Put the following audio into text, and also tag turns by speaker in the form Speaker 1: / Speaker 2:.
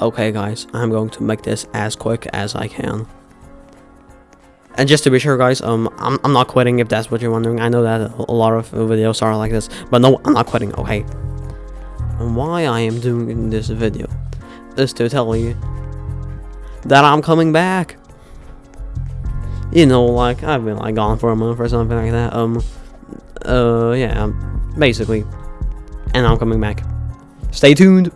Speaker 1: Okay guys, I'm going to make this as quick as I can. And just to be sure guys, um, I'm, I'm not quitting if that's what you're wondering. I know that a lot of videos are like this, but no, I'm not quitting, okay? And why I am doing this video is to tell you that I'm coming back. You know, like, I've been like gone for a month or something like that, um, uh, yeah, basically. And I'm coming back. Stay tuned!